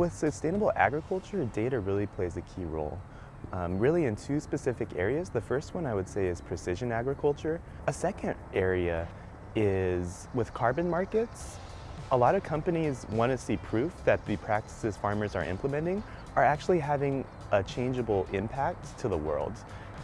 With sustainable agriculture, data really plays a key role. Um, really in two specific areas. The first one I would say is precision agriculture. A second area is with carbon markets. A lot of companies want to see proof that the practices farmers are implementing are actually having a changeable impact to the world.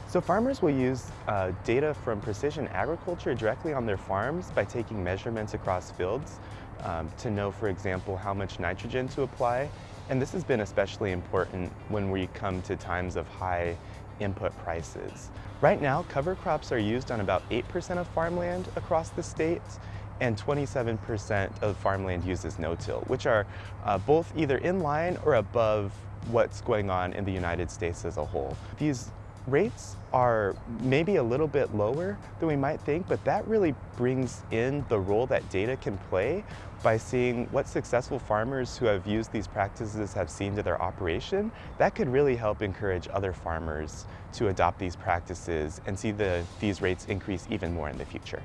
So farmers will use uh, data from precision agriculture directly on their farms by taking measurements across fields um, to know, for example, how much nitrogen to apply. And this has been especially important when we come to times of high input prices. Right now, cover crops are used on about 8% of farmland across the state, and 27% of farmland uses no-till, which are uh, both either in line or above what's going on in the United States as a whole. These rates are maybe a little bit lower than we might think, but that really brings in the role that data can play by seeing what successful farmers who have used these practices have seen to their operation. That could really help encourage other farmers to adopt these practices and see the, these rates increase even more in the future.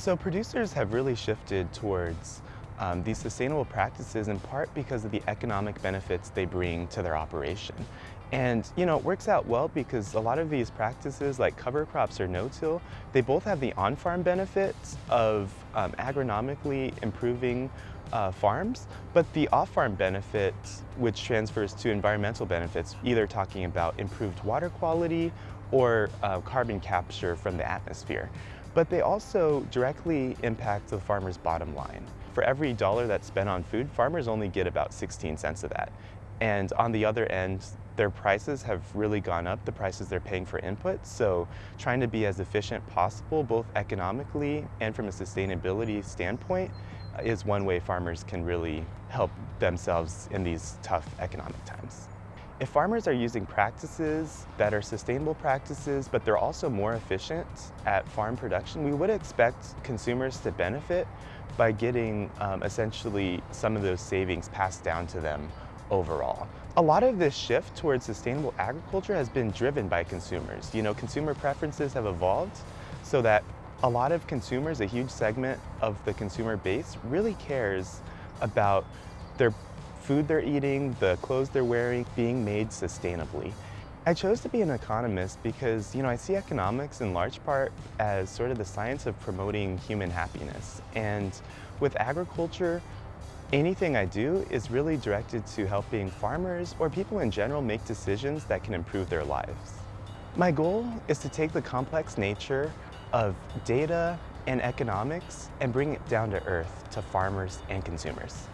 So producers have really shifted towards um, these sustainable practices in part because of the economic benefits they bring to their operation. And you know, it works out well because a lot of these practices like cover crops or no-till, they both have the on-farm benefits of um, agronomically improving uh, farms, but the off-farm benefits, which transfers to environmental benefits, either talking about improved water quality or uh, carbon capture from the atmosphere. But they also directly impact the farmer's bottom line. For every dollar that's spent on food, farmers only get about 16 cents of that. And on the other end, their prices have really gone up, the prices they're paying for inputs. So trying to be as efficient possible, both economically and from a sustainability standpoint, is one way farmers can really help themselves in these tough economic times. If farmers are using practices that are sustainable practices, but they're also more efficient at farm production, we would expect consumers to benefit by getting um, essentially some of those savings passed down to them overall. A lot of this shift towards sustainable agriculture has been driven by consumers. You know, consumer preferences have evolved so that a lot of consumers, a huge segment of the consumer base, really cares about their food they're eating, the clothes they're wearing, being made sustainably. I chose to be an economist because, you know, I see economics in large part as sort of the science of promoting human happiness. And with agriculture, anything I do is really directed to helping farmers or people in general make decisions that can improve their lives. My goal is to take the complex nature of data and economics and bring it down to earth to farmers and consumers.